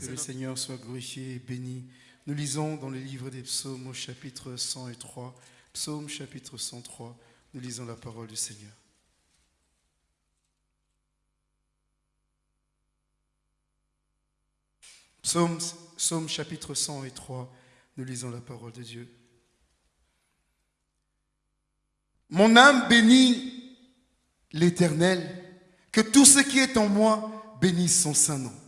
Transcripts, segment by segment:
Que le Seigneur soit glorifié et béni. Nous lisons dans le livre des psaumes au chapitre 103. Psaume chapitre 103. Nous lisons la parole du Seigneur. Psaume, psaume chapitre 103. Nous lisons la parole de Dieu. Mon âme bénit l'Éternel. Que tout ce qui est en moi bénisse son saint nom.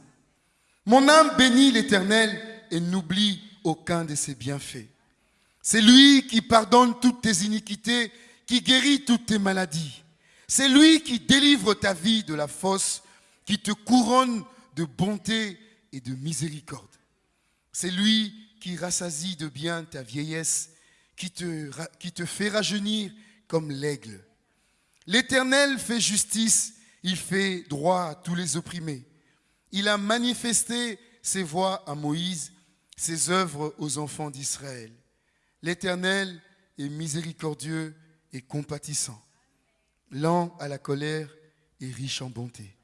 Mon âme bénit l'Éternel et n'oublie aucun de ses bienfaits. C'est lui qui pardonne toutes tes iniquités, qui guérit toutes tes maladies. C'est lui qui délivre ta vie de la fosse, qui te couronne de bonté et de miséricorde. C'est lui qui rassasie de bien ta vieillesse, qui te, qui te fait rajeunir comme l'aigle. L'Éternel fait justice, il fait droit à tous les opprimés. Il a manifesté ses voies à Moïse, ses œuvres aux enfants d'Israël. L'Éternel est miséricordieux et compatissant, lent à la colère et riche en bonté.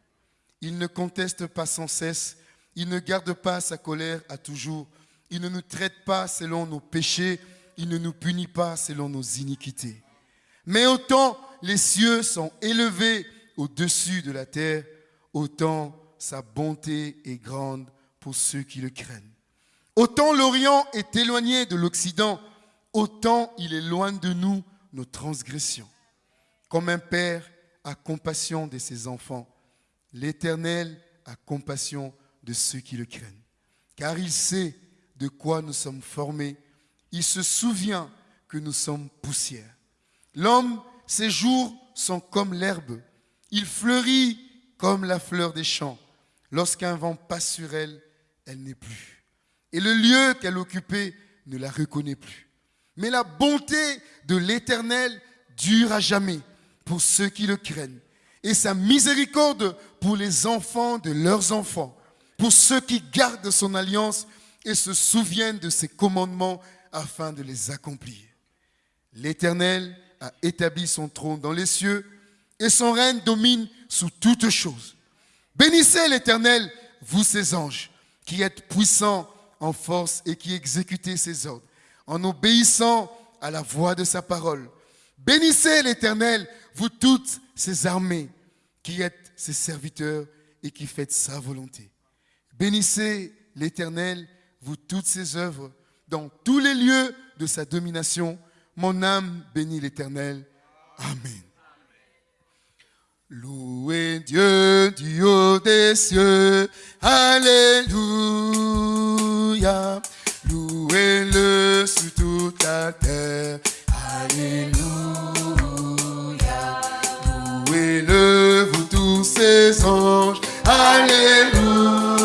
Il ne conteste pas sans cesse, il ne garde pas sa colère à toujours, il ne nous traite pas selon nos péchés, il ne nous punit pas selon nos iniquités. Mais autant les cieux sont élevés au-dessus de la terre, autant sa bonté est grande pour ceux qui le craignent. Autant l'Orient est éloigné de l'Occident, autant il est loin de nous nos transgressions. Comme un père a compassion de ses enfants, l'Éternel a compassion de ceux qui le craignent. Car il sait de quoi nous sommes formés, il se souvient que nous sommes poussière. L'homme, ses jours sont comme l'herbe, il fleurit comme la fleur des champs. Lorsqu'un vent passe sur elle, elle n'est plus. Et le lieu qu'elle occupait ne la reconnaît plus. Mais la bonté de l'Éternel dure à jamais pour ceux qui le craignent. Et sa miséricorde pour les enfants de leurs enfants, pour ceux qui gardent son alliance et se souviennent de ses commandements afin de les accomplir. L'Éternel a établi son trône dans les cieux et son règne domine sous toutes choses. Bénissez l'Éternel, vous ses anges, qui êtes puissants en force et qui exécutez ses ordres, en obéissant à la voix de sa parole. Bénissez l'Éternel, vous toutes ses armées, qui êtes ses serviteurs et qui faites sa volonté. Bénissez l'Éternel, vous toutes ses œuvres, dans tous les lieux de sa domination. Mon âme bénit l'Éternel. Amen. Louez Dieu du haut des cieux. Alléluia. Louez-le sur toute la terre. Alléluia. Louez-le, vous tous ses anges. Alléluia.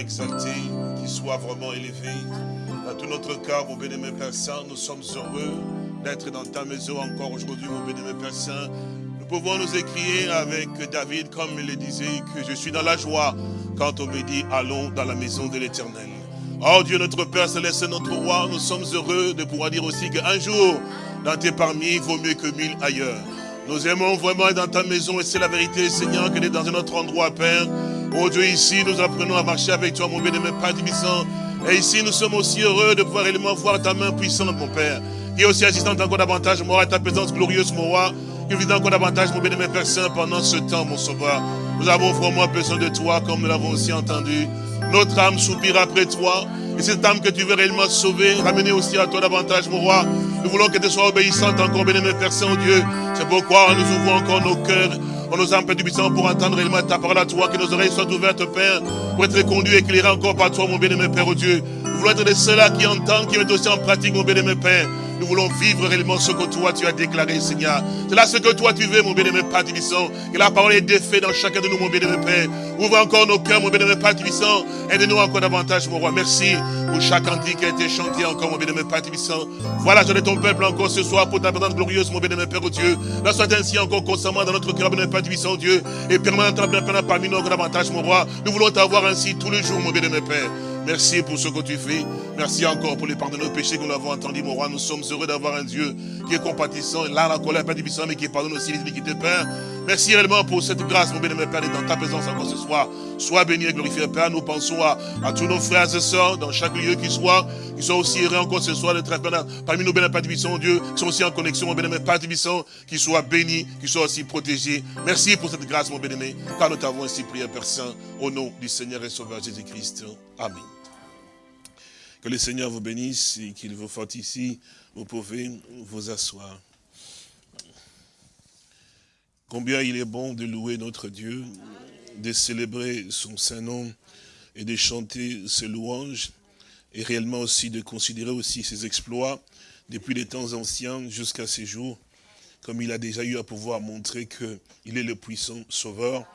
Exalté, qu'il soit vraiment élevé. Dans tout notre cœur, mon bénémoine Père Saint, nous sommes heureux d'être dans ta maison encore aujourd'hui, mon bénémoine Père Saint. Nous pouvons nous écrire avec David, comme il le disait, que je suis dans la joie quand on me dit, allons dans la maison de l'éternel. Oh Dieu, notre Père Céleste, notre Roi, nous sommes heureux de pouvoir dire aussi qu'un jour, dans tes parmi, vaut mieux que mille ailleurs. Nous aimons vraiment être dans ta maison et c'est la vérité, Seigneur, que est dans un autre endroit, Père. Oh Dieu, ici, nous apprenons à marcher avec toi, mon bénémoine Père Divissant. Et ici, nous sommes aussi heureux de pouvoir réellement voir ta main puissante, mon Père. Qui est aussi assistante encore davantage, moi, à ta présence glorieuse, mon roi. Qui vient encore davantage, mon bénémoine Père Saint, pendant ce temps, mon sauveur. Nous avons vraiment besoin de toi, comme nous l'avons aussi entendu. Notre âme soupire après toi. Et cette âme que tu veux réellement sauver, ramener aussi à toi davantage, mon roi. Nous voulons que tu sois obéissante encore, béni, Père Saint-Dieu. C'est pourquoi nous ouvrons encore nos cœurs on nous âmes, Père pour entendre réellement ta parole à toi, que nos oreilles soient ouvertes, Père, pour être conduits, éclairés encore par toi, mon bien-aimé Père, au Dieu. Nous voulons être de ceux-là qui entendent, qui mettent aussi en pratique, mon bien-aimé Père. Nous voulons vivre réellement ce que toi tu as déclaré, Seigneur. C'est là ce que toi tu veux, mon bien-aimé Père Tibissant. Que la parole est défaite dans chacun de nous, mon bien-aimé Père. Ouvre encore nos cœurs, mon bien-aimé Père Tibissant. Aide-nous encore davantage, mon roi. Merci pour chaque cantique qui a été chanté encore, mon bien-aimé Père Tibissant. Voilà, je ton peuple encore ce soir pour ta présence glorieuse, mon bien-aimé Père, au Dieu. Là, soit ainsi encore constamment dans notre cœur, mon bien-aimé Père Tibissant, Dieu. Et permanentement parmi nous encore davantage, mon roi. Nous voulons t'avoir ainsi tous les jours, mon bien-aimé Père. Merci pour ce que tu fais. Merci encore pour les pardons de nos péchés que nous avons entendus, mon roi. Nous sommes heureux d'avoir un Dieu qui est compatissant. Là, la colère, Père difficile, mais qui pardonne aussi les iniquités, Père. Merci réellement pour cette grâce, mon bien-aimé Père, dans ta présence encore ce soir. Sois béni et glorifié, Père. Nous pensons à, tous nos frères et sœurs dans chaque lieu qui soit, qui soient aussi errés encore ce soir, de parmi nous, bien Père Dieu, qui sont aussi en connexion, mon bien-aimé Père Tibissant, qui soient bénis, qui soient aussi protégés. Merci pour cette grâce, mon bien-aimé, car nous t'avons ainsi prié, Père Saint, au nom du Seigneur et Sauveur Jésus-Christ. Amen. Que le Seigneur vous bénisse et qu'il vous fasse ici. Vous pouvez vous asseoir. Combien il est bon de louer notre Dieu, de célébrer son Saint-Nom et de chanter ses louanges et réellement aussi de considérer aussi ses exploits depuis les temps anciens jusqu'à ces jours, comme il a déjà eu à pouvoir montrer qu'il est le puissant sauveur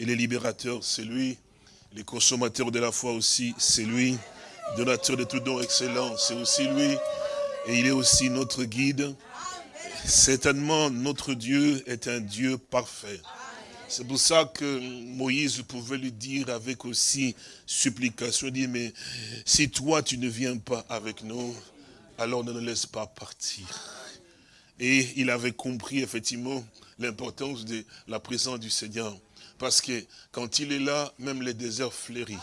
et le libérateur, c'est lui, les consommateurs de la foi aussi, c'est lui, donateur de tout don excellent, c'est aussi lui. Et il est aussi notre guide. Certainement, notre Dieu est un Dieu parfait. C'est pour ça que Moïse pouvait lui dire avec aussi supplication, dire, mais si toi tu ne viens pas avec nous, alors ne nous laisse pas partir. Et il avait compris effectivement l'importance de la présence du Seigneur. Parce que quand il est là, même les déserts fleurissent.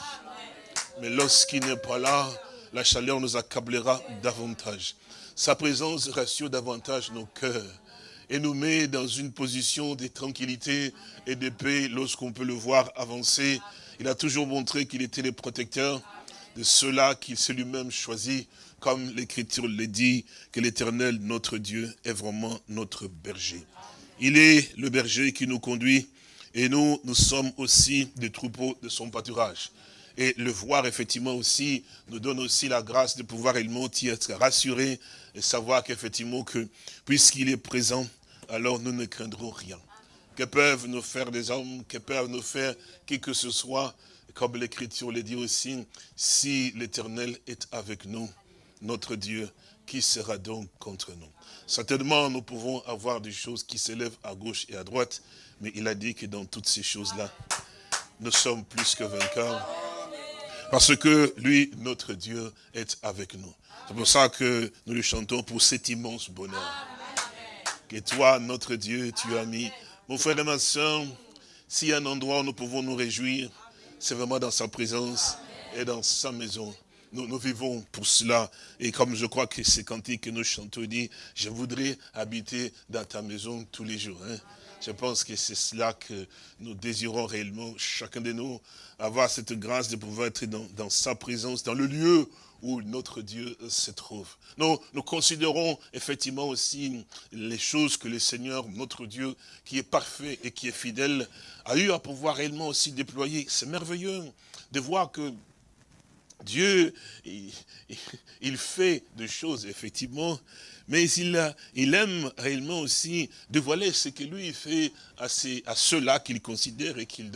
Mais lorsqu'il n'est pas là, la chaleur nous accablera davantage. Sa présence rassure davantage nos cœurs et nous met dans une position de tranquillité et de paix lorsqu'on peut le voir avancer. Il a toujours montré qu'il était le protecteur de ceux-là qu'il s'est lui-même choisi, comme l'Écriture le dit, que l'Éternel, notre Dieu, est vraiment notre berger. Il est le berger qui nous conduit, et nous, nous sommes aussi des troupeaux de son pâturage. Et le voir, effectivement, aussi, nous donne aussi la grâce de pouvoir réellement y être rassuré et savoir qu'effectivement, que puisqu'il est présent, alors nous ne craindrons rien. Que peuvent nous faire des hommes, que peuvent nous faire qui que ce soit, comme l'Écriture le dit aussi, si l'Éternel est avec nous, notre Dieu, qui sera donc contre nous? Certainement, nous pouvons avoir des choses qui s'élèvent à gauche et à droite, mais il a dit que dans toutes ces choses-là, nous sommes plus que vainqueurs parce que lui, notre Dieu, est avec nous. C'est pour ça que nous lui chantons pour cet immense bonheur. Que toi, notre Dieu, tu as mis. Mon frère et ma soeur, s'il y a un endroit où nous pouvons nous réjouir, c'est vraiment dans sa présence et dans sa maison. Nous, vivons pour cela. Et comme je crois que c'est cantique que nous chantons, dit, je voudrais habiter dans ta maison tous les jours. Hein. Je pense que c'est cela que nous désirons réellement, chacun de nous, avoir cette grâce de pouvoir être dans, sa présence, dans le lieu où notre Dieu se trouve. Nous, considérons effectivement aussi les choses que le Seigneur, notre Dieu, qui est parfait et qui est fidèle, a eu à pouvoir réellement aussi déployer. C'est merveilleux de voir que Dieu, il fait des choses, effectivement, mais il, il aime réellement aussi dévoiler ce que lui fait à, à ceux-là qu'il considère et qu'il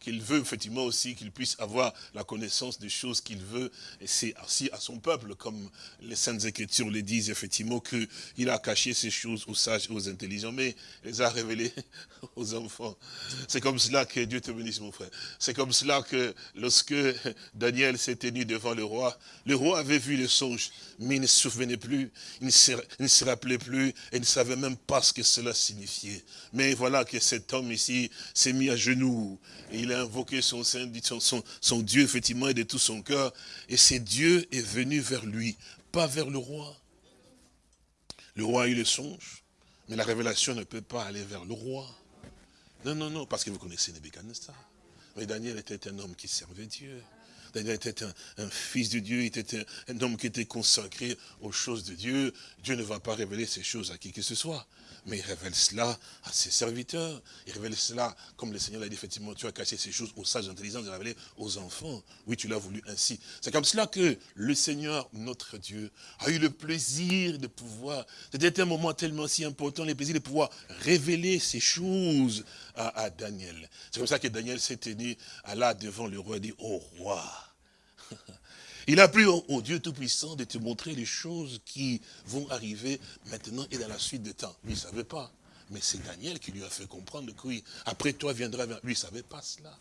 qu'il veut effectivement aussi qu'ils puissent avoir la connaissance des choses qu'il veut. Et c'est aussi à son peuple, comme les Saintes Écritures le disent effectivement, qu'il a caché ces choses aux sages et aux intelligents, mais il les a révélées aux enfants. C'est comme cela que Dieu te bénisse mon frère. C'est comme cela que lorsque Daniel s'est tenu devant le roi, le roi avait vu le songe, mais il ne se souvenait plus, il ne se rappelait plus, et ne savait même pas ce que cela signifiait. Mais voilà que cet homme ici s'est mis à genoux. Et il a invoqué son, son, son Dieu, effectivement, et de tout son cœur. Et ce Dieu est venu vers lui, pas vers le roi. Le roi a eu le songe, mais la révélation ne peut pas aller vers le roi. Non, non, non, parce que vous connaissez Nebuchadnezzar. Mais Daniel était un homme qui servait Dieu. Daniel était un, fils de Dieu, il était un, homme qui était consacré aux choses de Dieu. Dieu ne va pas révéler ces choses à qui que ce soit mais il révèle cela à ses serviteurs. Il révèle cela, comme le Seigneur l'a dit, effectivement, tu as caché ces choses aux sages intelligents, de révéler aux enfants. Oui, tu l'as voulu ainsi. C'est comme cela que le Seigneur, notre Dieu, a eu le plaisir de pouvoir, c'était un moment tellement si important, le plaisir de pouvoir révéler ces choses à, à Daniel. C'est comme ça que Daniel s'est tenu, à là devant le roi et dit, oh roi, il a plu au, Dieu Tout-Puissant de te montrer les choses qui vont arriver maintenant et dans la suite des temps. Lui, il ne savait pas. Mais c'est Daniel qui lui a fait comprendre que oui, après toi viendra, lui, il ne savait pas cela.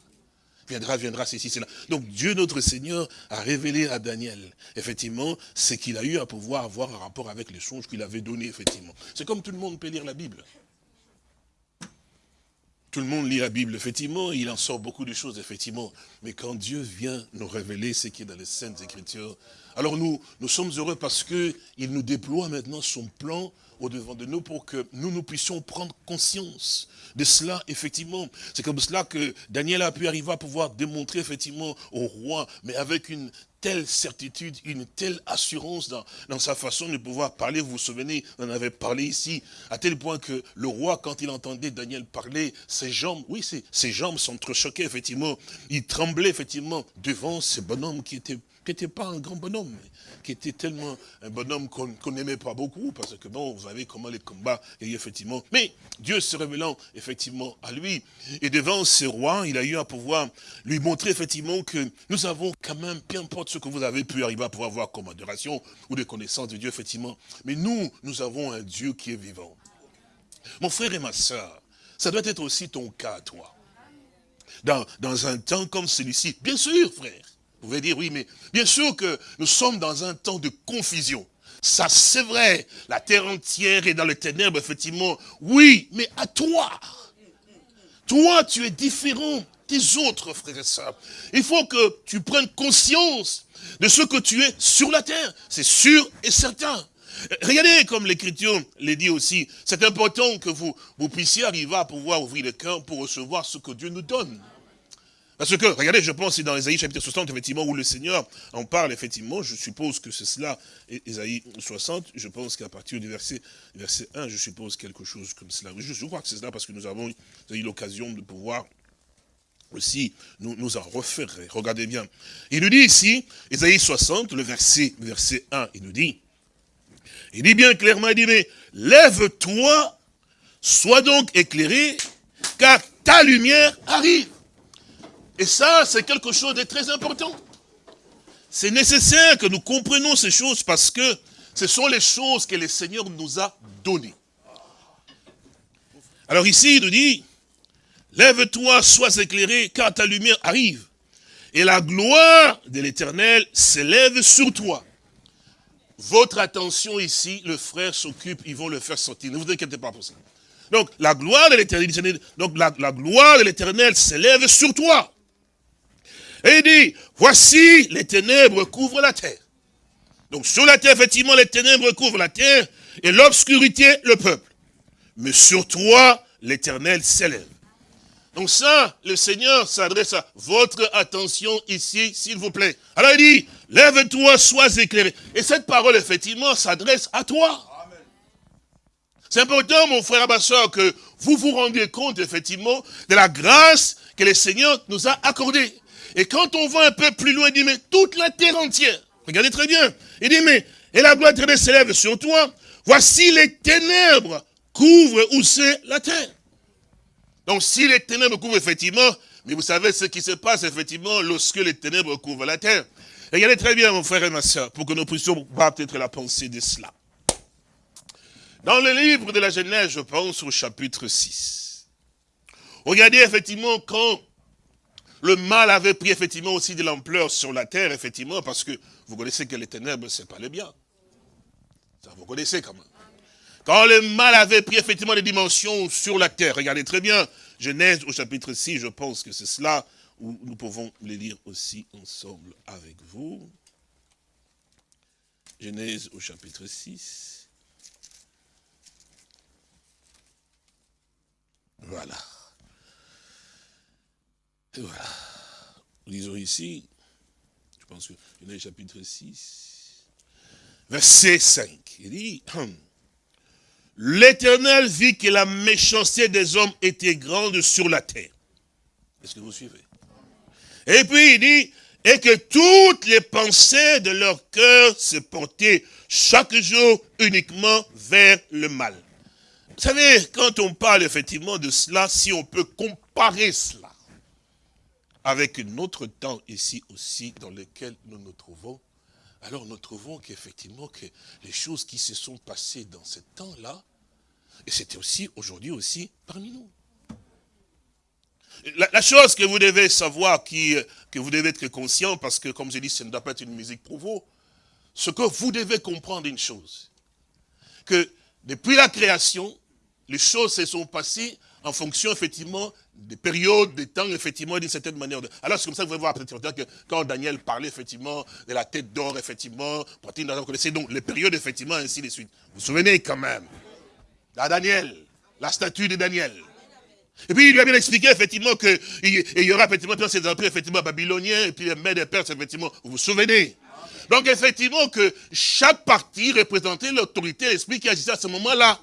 Viendra, viendra, ceci, cela. Donc Dieu, notre Seigneur, a révélé à Daniel, effectivement, ce qu'il a eu à pouvoir avoir un rapport avec les songes qu'il avait donnés, effectivement. C'est comme tout le monde peut lire la Bible. Tout le monde lit la Bible, effectivement, il en sort beaucoup de choses, effectivement. Mais quand Dieu vient nous révéler ce qui est dans les Saintes Écritures, alors nous, sommes heureux parce qu'il nous déploie maintenant son plan au-devant de nous pour que nous, nous puissions prendre conscience de cela, effectivement. C'est comme cela que Daniel a pu arriver à pouvoir démontrer, effectivement, au roi, mais avec une telle certitude, une telle assurance dans, dans, sa façon de pouvoir parler. Vous vous souvenez, on en avait parlé ici, à tel point que le roi, quand il entendait Daniel parler, ses jambes, oui, ses, ses jambes choquées, effectivement. Il tremblait, effectivement, devant ce bonhomme qui était qui n'était pas un grand bonhomme, qui était tellement un bonhomme qu'on n'aimait pas beaucoup, parce que bon, vous savez comment les combats, et effectivement. Mais Dieu se révélant effectivement à lui, et devant ce roi, il a eu à pouvoir lui montrer effectivement que nous avons quand même, peu importe ce que vous avez pu arriver à pouvoir voir comme adoration ou des connaissances de Dieu, effectivement, mais nous, nous avons un Dieu qui est vivant. Mon frère et ma soeur, ça doit être aussi ton cas, toi. Dans, dans un temps comme celui-ci, bien sûr, frère, vous pouvez dire, oui, mais bien sûr que nous sommes dans un temps de confusion. Ça, c'est vrai. La terre entière est dans les ténèbres, effectivement. Oui, mais à toi. Toi, tu es différent des autres, frères et sœurs. Il faut que tu prennes conscience de ce que tu es sur la terre. C'est sûr et certain. Regardez comme l'Écriture le dit aussi. C'est important que vous, vous puissiez arriver à pouvoir ouvrir le cœur pour recevoir ce que Dieu nous donne. Parce que, regardez, je pense c'est dans Ésaïe chapitre 60, effectivement, où le Seigneur en parle, effectivement, je suppose que c'est cela, Ésaïe 60, je pense qu'à partir du verset, verset 1, je suppose quelque chose comme cela. Je, je crois que c'est cela parce que nous avons eu l'occasion de pouvoir aussi nous, nous en refaire. Regardez bien. Il nous dit ici, Ésaïe 60, le verset, verset 1, il nous dit, il dit bien clairement, il dit, mais lève-toi, sois donc éclairé, car ta lumière arrive. Et ça, c'est quelque chose de très important. C'est nécessaire que nous comprenions ces choses parce que ce sont les choses que le Seigneur nous a données. Alors ici, il nous dit, lève-toi, sois éclairé, car ta lumière arrive. Et la gloire de l'éternel s'élève sur toi. Votre attention ici, le frère s'occupe, ils vont le faire sortir. Ne vous inquiétez pas pour ça. Donc, la gloire de l'éternel, donc la gloire de l'éternel s'élève sur toi. Et il dit, voici les ténèbres couvrent la terre. Donc sur la terre, effectivement, les ténèbres couvrent la terre et l'obscurité le peuple. Mais sur toi, l'éternel s'élève. Donc ça, le Seigneur s'adresse à votre attention ici, s'il vous plaît. Alors il dit, lève-toi, sois éclairé. Et cette parole, effectivement, s'adresse à toi. C'est important, mon frère et que vous vous rendiez compte, effectivement, de la grâce que le Seigneur nous a accordée. Et quand on va un peu plus loin, il dit, mais toute la terre entière, regardez très bien, il dit, mais, et la gloire de s'élève sur toi, voici les ténèbres couvrent où c'est la terre. Donc si les ténèbres couvrent effectivement, mais vous savez ce qui se passe effectivement lorsque les ténèbres couvrent la terre. Regardez très bien mon frère et ma soeur, pour que nous puissions voir peut-être la pensée de cela. Dans le livre de la Genèse, je pense au chapitre 6. Regardez effectivement quand le mal avait pris effectivement aussi de l'ampleur sur la terre, effectivement, parce que vous connaissez que les ténèbres, c'est pas le bien. Ça, vous connaissez quand même. Quand le mal avait pris effectivement des dimensions sur la terre, regardez très bien, Genèse au chapitre 6, je pense que c'est cela où nous pouvons les lire aussi ensemble avec vous. Genèse au chapitre 6. Voilà. Et voilà. Lisons ici. je pense que est chapitre 6, verset 5. Il dit, l'Éternel vit que la méchanceté des hommes était grande sur la terre. Est-ce que vous suivez? Et puis il dit, et que toutes les pensées de leur cœur se portaient chaque jour uniquement vers le mal. Vous savez, quand on parle effectivement de cela, si on peut comparer cela avec notre temps ici aussi dans lequel nous nous trouvons, alors nous trouvons qu'effectivement que les choses qui se sont passées dans ce temps-là, et c'était aussi aujourd'hui aussi parmi nous. La, chose que vous devez savoir, qui, que vous devez être conscient, parce que comme j'ai dit, ce ne doit pas être une musique pour vous, ce que vous devez comprendre une chose, que depuis la création, les choses se sont passées en fonction, effectivement, des périodes, des temps, effectivement, d'une certaine manière. Alors, c'est comme ça que vous pouvez voir, que quand Daniel parlait, effectivement, de la tête d'or, effectivement, connaissez donc les périodes, effectivement, ainsi de suite. Vous vous souvenez quand même La Daniel, la statue de Daniel. Et puis, il lui a bien expliqué, effectivement, qu'il y aura, effectivement, tous ces empires, effectivement, babyloniens, et puis les mères et perses, effectivement. Vous vous souvenez? Donc, effectivement, que chaque partie représentait l'autorité, l'esprit qui agissait à ce moment-là.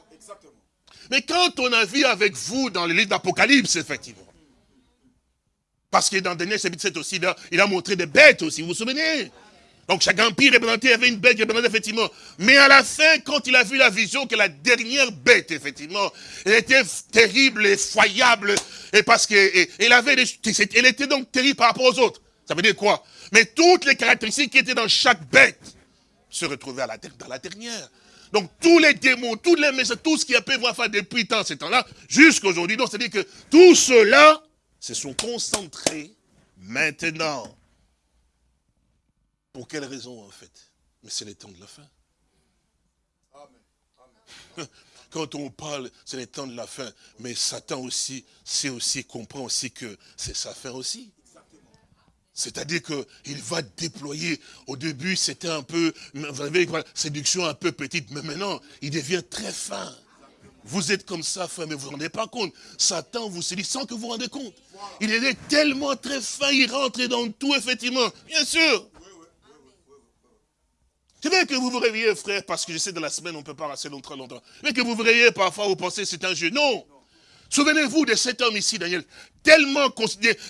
Mais quand on a vu avec vous dans le livre d'Apocalypse, effectivement, parce que dans Daniel chapitre 7 aussi, il a, montré des bêtes aussi, vous vous souvenez? Donc chaque empire représenté avait une bête qui représentait effectivement. Mais à la fin, quand il a vu la vision que la dernière bête, effectivement, elle était terrible, effroyable, et parce qu'elle avait elle était donc terrible par rapport aux autres. Ça veut dire quoi? Mais toutes les caractéristiques qui étaient dans chaque bête se retrouvaient dans la dernière. Donc tous les démons, tous les messages, tout ce qui a pu voir faire depuis tant ce temps-là, jusqu'à aujourd'hui. Donc c'est-à-dire que tout cela se sont concentrés maintenant. Pour quelle raison en fait? Mais c'est le temps de la fin. Quand on parle, c'est le temps de la fin. Mais Satan aussi, c'est aussi, comprend aussi que c'est sa fin aussi. C'est-à-dire qu'il va déployer, au début c'était un peu, vous avez une séduction un peu petite, mais maintenant il devient très fin. Vous êtes comme ça, fin, mais vous ne vous rendez pas compte. Satan vous séduit sans que vous vous rendez compte. Il est tellement très fin, il rentre dans tout, effectivement. Bien sûr. C'est bien que vous vous réveillez, frère, parce que je sais, dans la semaine, on ne peut pas rester longtemps, longtemps. Mais que vous vous réveillez parfois, vous pensez c'est un jeu. Non. Souvenez-vous de cet homme ici, Daniel, tellement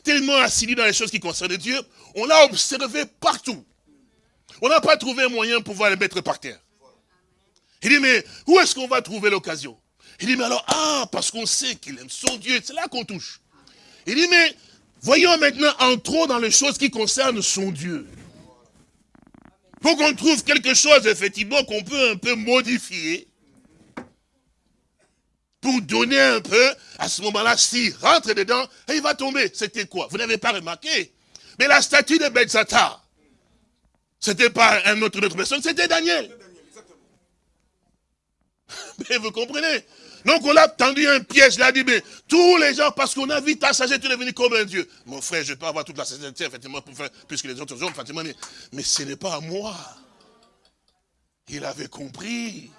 tellement assidu dans les choses qui concernent Dieu, on l'a observé partout. On n'a pas trouvé un moyen pour pouvoir le mettre par terre. Il dit, mais où est-ce qu'on va trouver l'occasion? Il dit, mais alors, ah, parce qu'on sait qu'il aime son Dieu, c'est là qu'on touche. Il dit, mais voyons maintenant, entrons dans les choses qui concernent son Dieu. Pour qu'on trouve quelque chose, effectivement, qu'on peut un peu modifier, pour donner un peu, à ce moment-là, s'il rentre dedans, il va tomber. C'était quoi? Vous n'avez pas remarqué? Mais la statue de Benzata, c'était pas un autre, autre personne, c'était Daniel. Mais vous comprenez? Donc on a tendu un piège, là, dit, mais tous les gens, parce qu'on a vu ta sagesse, tu es devenu comme un Dieu. Mon frère, je peux avoir toute la sagesse, effectivement, pour faire plus que les autres hommes, effectivement, mais ce n'est pas à moi. Il avait compris.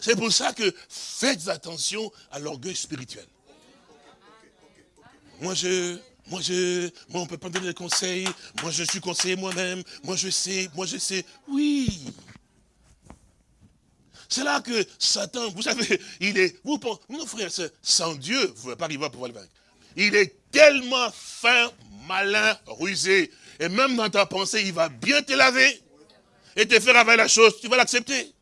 C'est pour ça que faites attention à l'orgueil spirituel. Moi, je, moi, je, moi, on ne peut pas donner des conseils. Moi, je suis conseiller moi-même. Moi, je sais, moi, je sais. Oui. C'est là que Satan, vous savez, il est, vous pensez, mon frère, sans Dieu, vous ne pouvez pas arriver à pouvoir le vaincre. Il est tellement fin, malin, rusé. Et même dans ta pensée, il va bien te laver et te faire avec la chose. Tu vas l'accepter.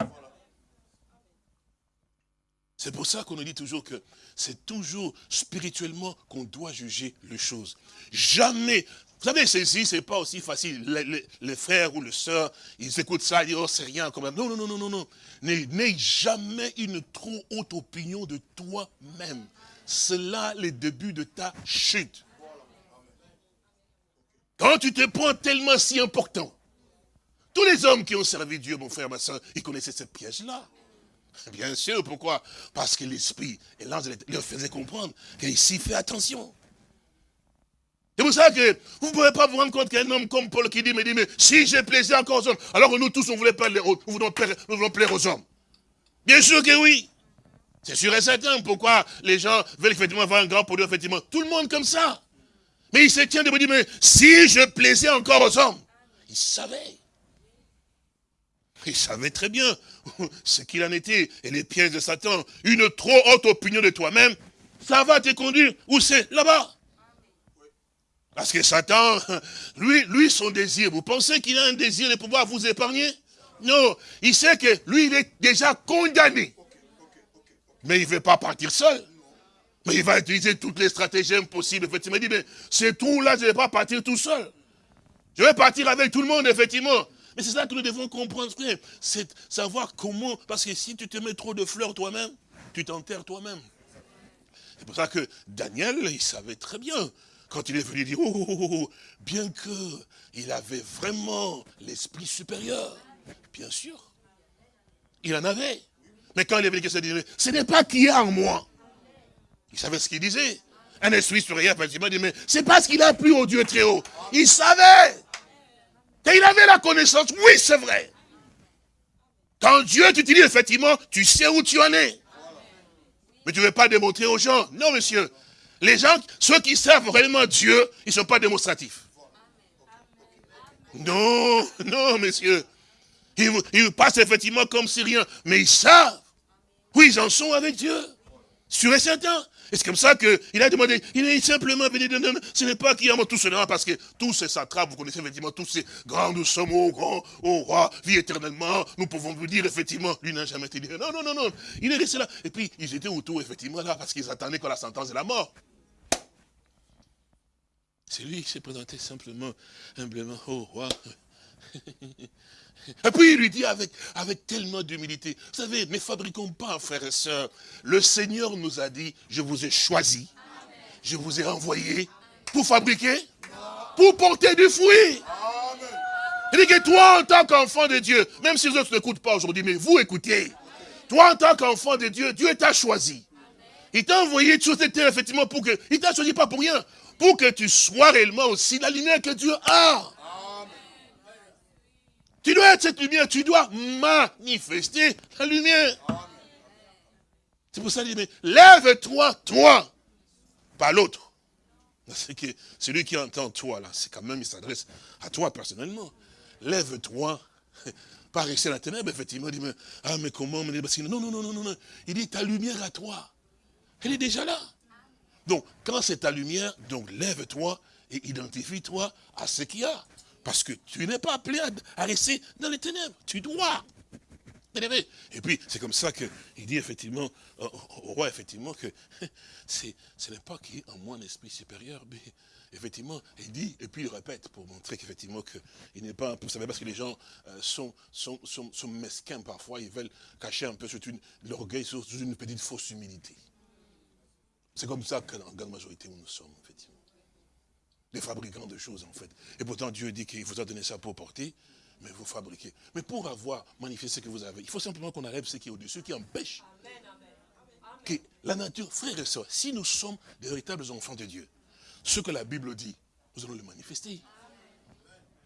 C'est pour ça qu'on nous dit toujours que c'est toujours spirituellement qu'on doit juger les choses. Jamais. Vous savez, ceci, c'est pas aussi facile. Les, frères ou les sœurs, ils écoutent ça, ils disent, oh, c'est rien quand même. Non, non, non, non, non, non. N'aie jamais une trop haute opinion de toi-même. C'est là le début de ta chute. Quand tu te prends tellement si important, tous les hommes qui ont servi Dieu, mon frère, ma soeur, ils connaissaient cette piège-là. Bien sûr, pourquoi? Parce que l'esprit et l'ange leur faisait comprendre qu'ici, fait attention. C'est pour ça que vous ne pouvez pas vous rendre compte qu'un homme comme Paul qui dit, mais dit, mais si j'ai plaisir encore aux hommes, alors nous tous, on voulait nous voulons plaire, nous voulons plaire aux hommes. Bien sûr que oui. C'est sûr et certain. Pourquoi les gens veulent effectivement avoir un grand produit, effectivement. Tout le monde comme ça. Mais il se tient de me dire, mais si je plaisais encore aux hommes, il savait. Il savait très bien ce qu'il en était. Et les pièges de Satan, une trop haute opinion de toi-même, ça va te conduire. Où c'est? Là-bas. Parce que Satan, lui, lui, son désir, vous pensez qu'il a un désir de pouvoir vous épargner? Non, il sait que lui, il est déjà condamné. Mais il ne veut pas partir seul. Mais il va utiliser toutes les stratégies possibles. Effectivement, il dit, mais c'est tout là, je ne vais pas partir tout seul. Je vais partir avec tout le monde, effectivement. Mais c'est ça que nous devons comprendre, c'est savoir comment, parce que si tu te mets trop de fleurs toi-même, tu t'enterres toi-même. C'est pour ça que Daniel, il savait très bien quand il est venu dire, oh, oh, oh, oh bien qu'il avait vraiment l'esprit supérieur, bien sûr, il en avait. Mais quand il est venu, il dit, ce n'est pas qu'il y a en moi. Il savait ce qu'il disait. Un esprit supérieur, effectivement, il dit, mais c'est parce qu'il a plu au Dieu très haut. Il savait. Et il avait la connaissance, oui, c'est vrai. Quand Dieu t'utilise, effectivement, tu sais où tu en es. Mais tu ne veux pas démontrer aux gens. Non, monsieur. Les gens, ceux qui servent réellement Dieu, ils ne sont pas démonstratifs. Non, non, monsieur. Ils, passent effectivement comme si rien. Mais ils savent où ils en sont avec Dieu. Sûr et certain. Et c'est comme ça qu'il a demandé, il est simplement venu, non, non, ce n'est pas qu'il y a tout cela, parce que tous ces satrapes, vous connaissez effectivement tous ces grands, nous sommes au grand, au roi, vie éternellement, nous pouvons vous dire effectivement, lui n'a jamais été dit, non, non, non, non, il est resté là. Et puis, ils étaient autour, effectivement, là, parce qu'ils attendaient que la sentence de la mort. C'est lui qui s'est présenté simplement, humblement, au roi. Et puis il lui dit avec, avec tellement d'humilité, vous savez, ne fabriquons pas, frères et sœurs. Le Seigneur nous a dit, je vous ai choisi, je vous ai envoyé pour fabriquer, pour porter du fruit. Il dit que toi, en tant qu'enfant de Dieu, même si les autres n'écoutent pas aujourd'hui, mais vous écoutez. Toi, en tant qu'enfant de Dieu, Dieu t'a choisi. Il t'a envoyé sur cette terre, effectivement, pour que... Il t'a choisi pas pour rien. Pour que tu sois réellement aussi la lumière que Dieu a. Tu dois être cette lumière, tu dois manifester la lumière. C'est pour ça qu'il dit, mais lève-toi, toi, pas l'autre. C'est que celui qui entend toi, là, c'est quand même, il s'adresse à toi personnellement. Lève-toi, pas rester la ténèbre, effectivement. Il dit, mais, ah, mais comment Non, non, non, non, non. Il dit, ta lumière à toi, elle est déjà là. Donc, quand c'est ta lumière, donc lève-toi et identifie-toi à ce qu'il y a. Parce que tu n'es pas appelé à, rester dans les ténèbres. Tu dois. Et puis, c'est comme ça qu'il dit effectivement au, roi, effectivement, que ce n'est pas qu'il y ait en moi un esprit supérieur, mais effectivement, il dit, et puis il répète pour montrer qu'effectivement, il n'est pas, vous savez, parce que les gens euh, sont, sont, sont, mesquins parfois, ils veulent cacher un peu l'orgueil sous une petite fausse humilité. C'est comme ça que la grande majorité, nous sommes, effectivement des fabricants de choses en fait. Et pourtant Dieu dit qu'il vous a donné ça pour porter, mais vous fabriquez. Mais pour avoir manifesté ce que vous avez, il faut simplement qu'on arrête ce qui est au-dessus, qui empêche que la nature, frères et sœurs, si nous sommes des véritables enfants de Dieu, ce que la Bible dit, nous allons le manifester.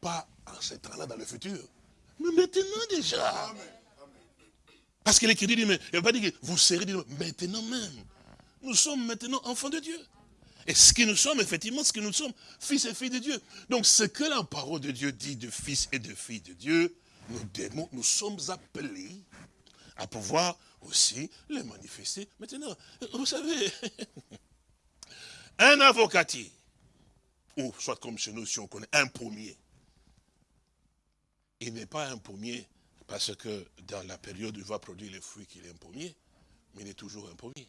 Pas en temps-là dans le futur, mais maintenant déjà. Parce que l'Écriture dit, mais il ne va pas dire que vous serez maintenant même. Nous sommes maintenant enfants de Dieu. Et ce que nous sommes, effectivement, ce que nous sommes, fils et filles de Dieu. Donc ce que la parole de Dieu dit de fils et de filles de Dieu, nous, nous sommes appelés à pouvoir aussi les manifester maintenant. Vous savez, un avocatier, ou soit comme chez nous, si on connaît, un pommier, il n'est pas un pommier parce que dans la période où il va produire les fruits qu'il est un pommier, mais il est toujours un pommier.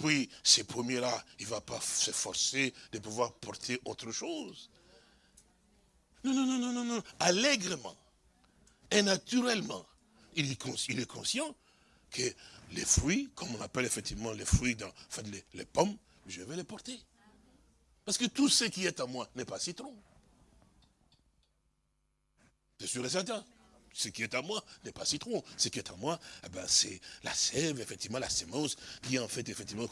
Puis, ces premiers-là, il ne va pas s'efforcer de pouvoir porter autre chose. Non, non, non, non, non, non. Allègrement et naturellement, il est, conscient que les fruits, comme on appelle effectivement les fruits, dans, enfin les, les pommes, je vais les porter. Parce que tout ce qui est à moi n'est pas citron. C'est sûr et certain. Ce qui est à moi n'est pas citron. Ce qui est à moi, eh ben, c'est la sève, effectivement, la sémence, qui est en fait, effectivement,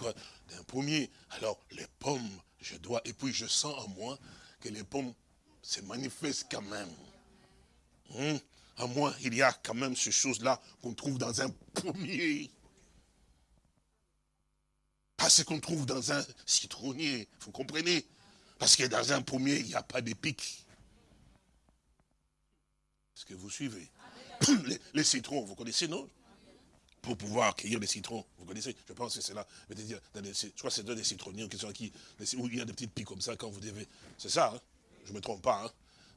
d'un pommier. Alors, les pommes, je dois, et puis je sens en moi que les pommes se manifestent quand même. Hum, à moi, il y a quand même ces choses-là qu'on trouve dans un pommier. Pas ce qu'on trouve dans un citronnier, vous comprenez? Parce que dans un pommier, il n'y a pas de pics. Est-ce que vous suivez? Les, citrons, vous connaissez, non? Pour pouvoir cueillir les citrons, vous connaissez Je pense que c'est là. Je crois que c'est des citronniers qui sont qui, où il y a des petites pics comme ça quand vous devez. C'est ça, hein? Je ne me trompe pas. Hein?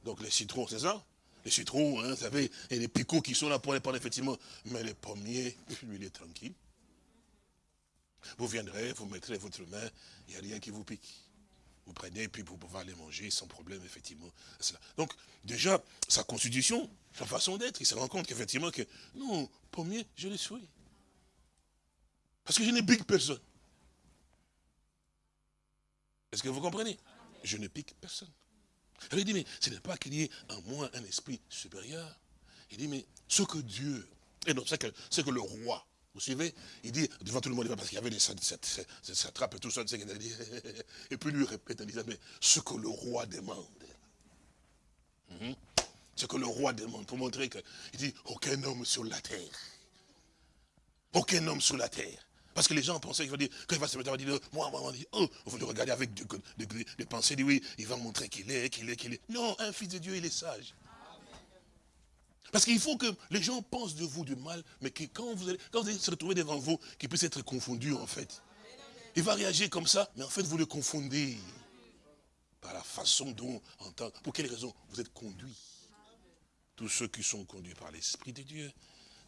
Donc les citrons, c'est ça? Les citrons, hein, vous savez, et les picots qui sont là pour les prendre, effectivement. Mais les pommiers, lui, il est tranquille. Vous viendrez, vous mettrez votre main, il n'y a rien qui vous pique. Vous prenez, puis vous pouvez les manger sans problème, effectivement. Donc, déjà, sa constitution, sa façon d'être, il se rend compte qu'effectivement, que non, pommier, je le suis. Parce que je ne pique personne. Est-ce que vous comprenez? Je ne pique personne. Il dit, mais ce n'est pas qu'il y ait en moi un esprit supérieur. Il dit, mais ce que Dieu, et non, c'est que, que le roi, vous suivez? Il dit, devant tout le monde, parce qu'il y avait des satrapes et tout ça, et puis lui répète en disant, mais ce que le roi demande. Mhm. Ce que le roi demande, pour montrer que, il dit, aucun homme sur la terre. Aucun homme sur la terre. Parce que les gens pensaient qu'il va dire, quand il va se mettre à dire, moi, moi, dit, oh, on va le regarder avec des, pensées, dit, oui, il va montrer qu'il est, qu'il est, qu'il est. Non, un fils de Dieu, il est sage. Parce qu'il faut que les gens pensent de vous du mal, mais que quand vous allez, quand vous allez se retrouver devant vous, qu'ils puissent être confondus en fait. Il va réagir comme ça, mais en fait vous le confondez. Par la façon dont, en pour quelle raison vous êtes conduits. Tous ceux qui sont conduits par l'Esprit de Dieu.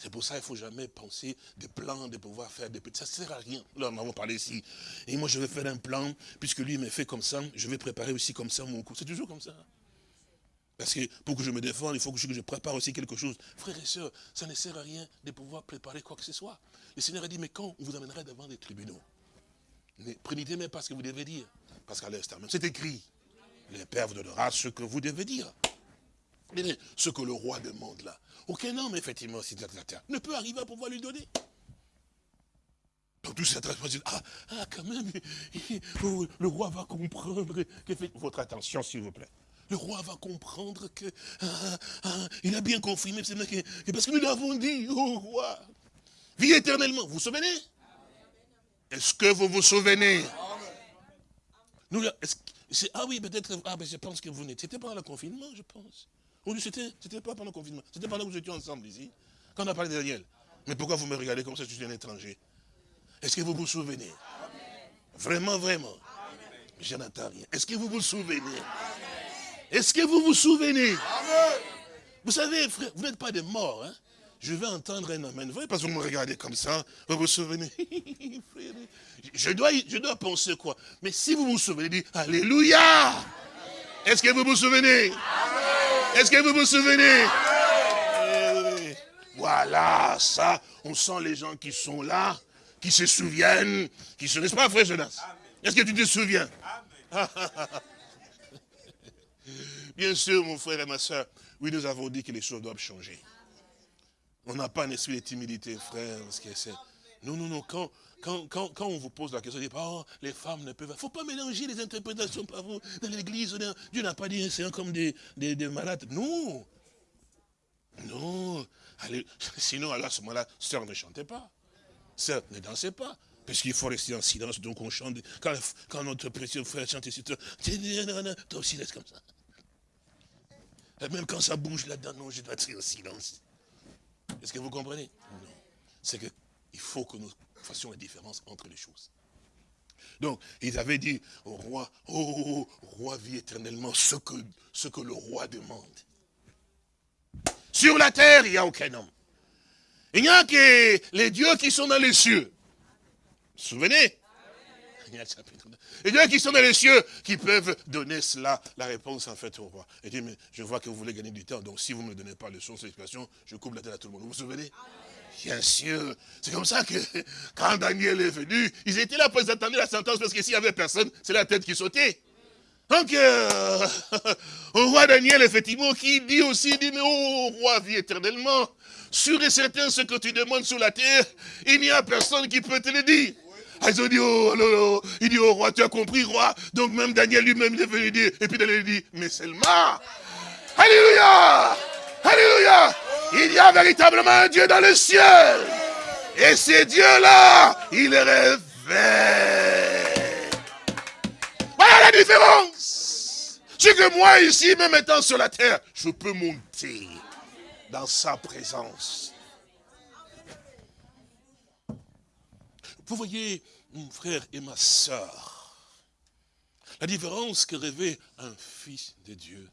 C'est pour ça qu'il ne faut jamais penser des plans, de pouvoir faire des petits. Ça ne sert à rien. Là, on avons parlé ici. Et moi, je vais faire un plan, puisque lui m'a fait comme ça, je vais préparer aussi comme ça mon coup. C'est toujours comme ça. Parce que pour que je me défende, il faut que je, prépare aussi quelque chose. Frères et sœurs, ça ne sert à rien de pouvoir préparer quoi que ce soit. Le Seigneur a dit, mais quand on vous amènera devant des tribunaux, ne prenez même pas ce que vous devez dire. Parce qu'à l'instant même, c'est écrit. Le Père vous donnera ce que vous devez dire. Ce que le roi demande là, aucun homme, effectivement, ne peut arriver à pouvoir lui donner. Donc tout ça, ah, ah, quand même, le roi va comprendre. Votre attention, s'il vous plaît le roi va comprendre que ah, ah, il a bien confirmé, parce que nous l'avons dit au roi. Vie éternellement. Vous vous souvenez? Est-ce que vous vous souvenez? Nous, Ah oui, peut-être, ah, ben, je pense que vous n'étiez pas pendant le confinement, je pense. Ou c'était pas pendant le confinement, c'était pendant que vous étiez ensemble ici, quand on a parlé de Daniel. Mais pourquoi vous me regardez comme ça, je suis un étranger? Est-ce que vous vous souvenez? Vraiment, vraiment Je n'entends rien. Est-ce que vous vous souvenez? Est-ce que vous vous souvenez? Vous savez, frère, vous n'êtes pas des morts. Hein? Je vais entendre un amen. Vous voyez, parce que vous me regardez comme ça, vous vous souvenez? Je dois, je dois penser quoi? Mais si vous vous souvenez, dites Alléluia! Est-ce que vous vous souvenez? Est-ce que vous vous souvenez? Eh Voilà, ça, on sent les gens qui sont là, qui se souviennent, qui se... N'est-ce pas, frère Jonas? Est-ce que tu te souviens? Bien sûr, mon frère et ma soeur, oui, nous avons dit que les choses doivent changer. On n'a pas un esprit de timidité, frère. Parce que non, non, non. Quand, quand, on vous pose la question, on dit, oh, les femmes ne peuvent pas. Il ne faut pas mélanger les interprétations par vous. Dans l'église, Dieu n'a pas dit c'est comme des, des, malades. Non. Non. Allez, sinon, à ce moment-là, sœur ne chantez pas. Sœur ne dansez pas. Parce qu'il faut rester en silence, donc on chante. Quand, quand notre précieux frère chante toi aussi laisse comme ça. Même quand ça bouge là-dedans, non, je dois être en silence. Est-ce que vous comprenez? Non. C'est qu'il faut que nous fassions la différence entre les choses. Donc, ils avaient dit au roi, oh, roi, vis éternellement ce que, ce que le roi demande. Sur la terre, il n'y a aucun homme. Il n'y a que les dieux qui sont dans les cieux. Vous vous souvenez? Et Dieu qui sont dans les cieux, qui peuvent donner cela, la réponse en fait au roi. Et dit, mais je vois que vous voulez gagner du temps, donc si vous ne me donnez pas le son, cette je coupe la tête à tout le monde. Vous vous souvenez? Bien sûr. C'est comme ça que quand Daniel est venu, ils étaient là pour attendre la sentence, parce que s'il n'y avait personne, c'est la tête qui sautait. Donc, euh, au roi Daniel, effectivement, qui dit aussi, dit, mais oh, roi, vis éternellement. Sûr et certain, ce que tu demandes sur la terre, il n'y a personne qui peut te le dire. Ah, ils ont dit, oh, oh, il dit, oh roi, tu as compris, roi. Donc même Daniel lui-même est venu dire, et puis Daniel dit, mais seulement, Alléluia, Alléluia, il y a véritablement un Dieu dans le ciel. Et ce Dieu-là, il est élevé. Voilà la différence. C'est que moi ici, même étant sur la terre, je peux monter dans sa présence. Vous voyez, mon frère et ma soeur, la différence que rêvait un fils de Dieu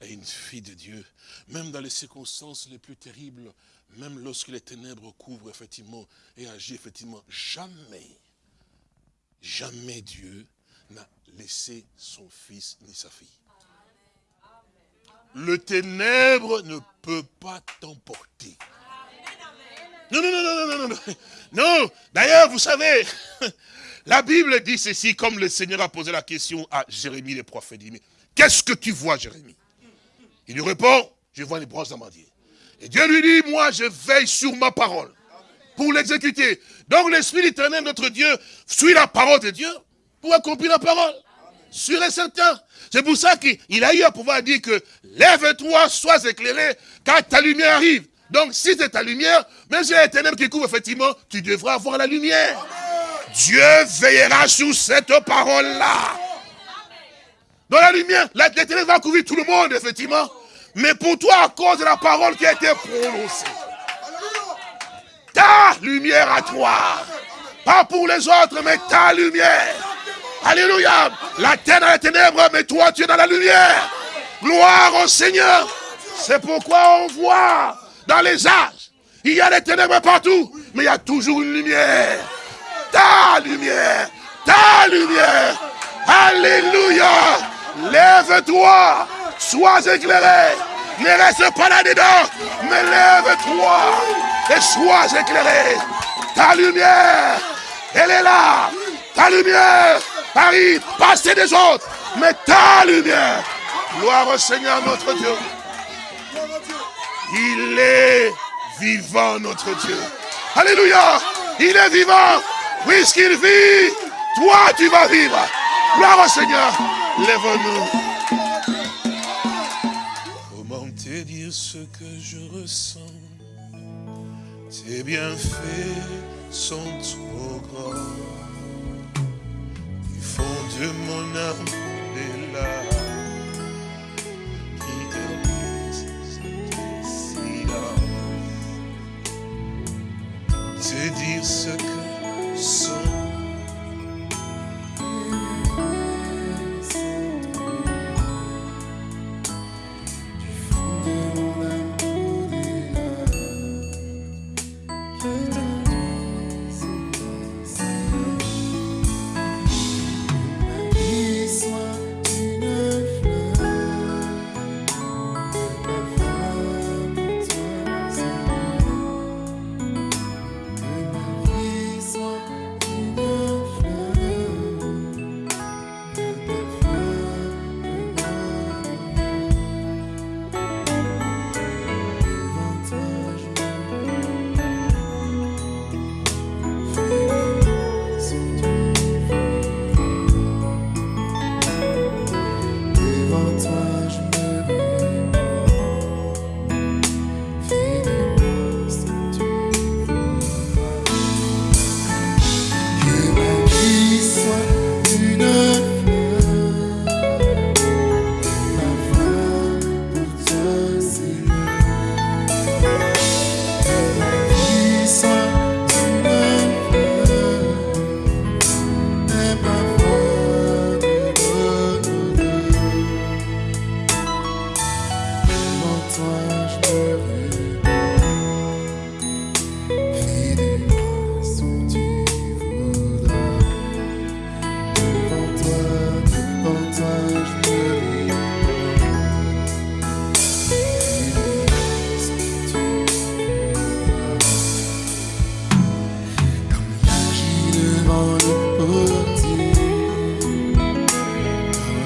et une fille de Dieu, même dans les circonstances les plus terribles, même lorsque les ténèbres couvrent effectivement et agissent effectivement, jamais, jamais Dieu n'a laissé son fils ni sa fille. Le ténèbre ne peut pas t'emporter. Non, non, non, non, non, non, non. Non, d'ailleurs, vous savez, la Bible dit ceci, comme le Seigneur a posé la question à Jérémie, le prophète. dit, mais qu'est-ce que tu vois, Jérémie? Il lui répond, je vois les branches d'amandier. Et Dieu lui dit, moi, je veille sur ma parole pour l'exécuter. Donc l'Esprit éternel, notre Dieu, suit la parole de Dieu pour accomplir la parole. Sûr et certain. C'est pour ça qu'il a eu à pouvoir dire que lève-toi, sois éclairé, car ta lumière arrive. Donc si c'est ta lumière, même si les ténèbres qui couvrent, effectivement, tu devras avoir la lumière. Dieu veillera sur cette parole-là. Dans la lumière, les ténèbres couvrir tout le monde, effectivement. Mais pour toi, à cause de la parole qui a été prononcée. Ta lumière à toi. Pas pour les autres, mais ta lumière. Alléluia. La terre dans les ténèbres, mais toi, tu es dans la lumière. Gloire au Seigneur. C'est pourquoi on voit dans les âges, il y a des ténèbres partout, mais il y a toujours une lumière. Ta lumière, ta lumière. Alléluia. Lève-toi, sois éclairé. Ne reste pas là-dedans, mais lève-toi et sois éclairé. Ta lumière, elle est là. Ta lumière arrive, passer des autres, mais ta lumière. Gloire au Seigneur notre Dieu. Il est vivant notre Dieu. Alléluia. Il est vivant. Puisqu'il vit, toi tu vas vivre. Gloire au Seigneur. Lève-nous. ce que je ressens. Tes bienfaits sont trop grands. Ils font de mon âme des larmes Te dire ce que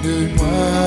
wondered why.